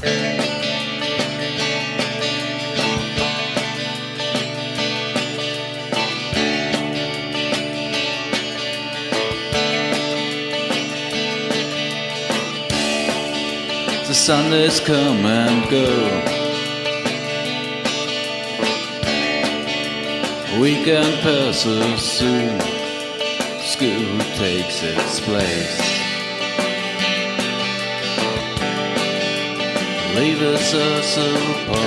The Sundays come and go. Weekend passes soon. School takes its place. Leaves us apart.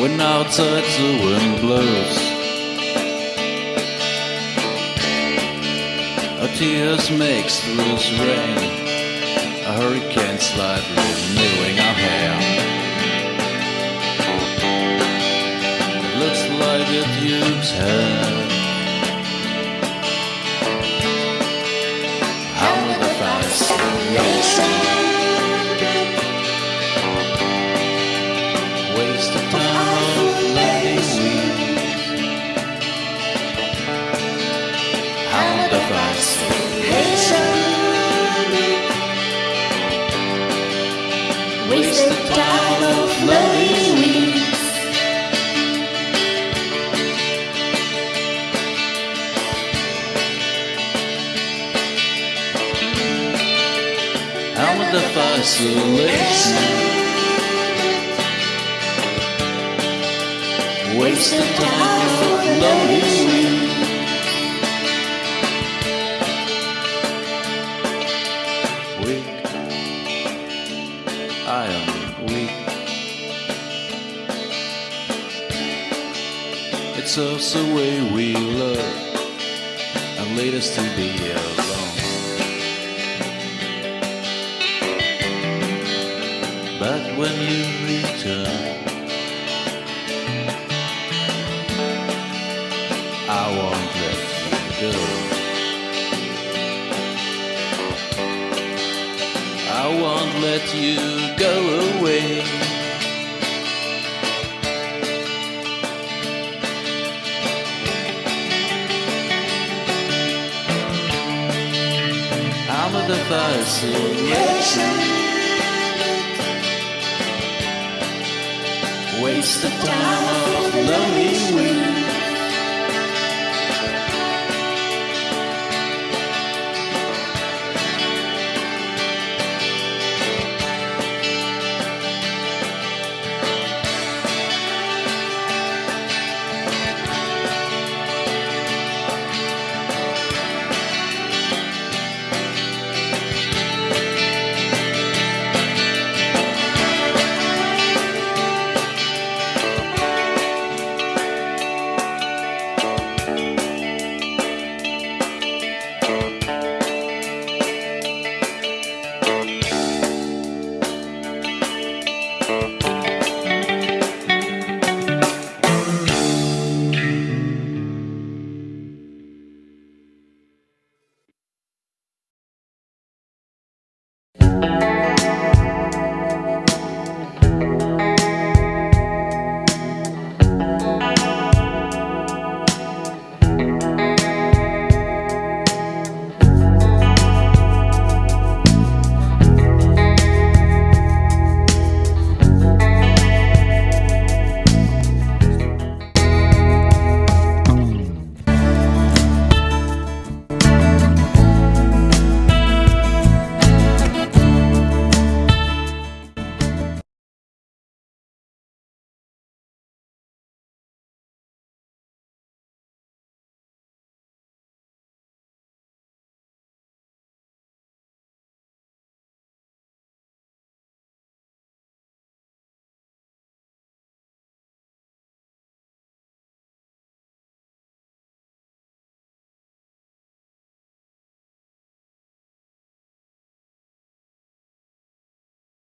When outside the wind blows. Our tears makes loose rain. A hurricane slide renewing our hair. Looks like it used hair. How the fascination Waste of time lonely weeds Weak. I am weak. It's also the way we love And lead us to be alone But when you return. I won't let you go. I won't let you go away. I'm the fascination Waste the time. Of lonely weeks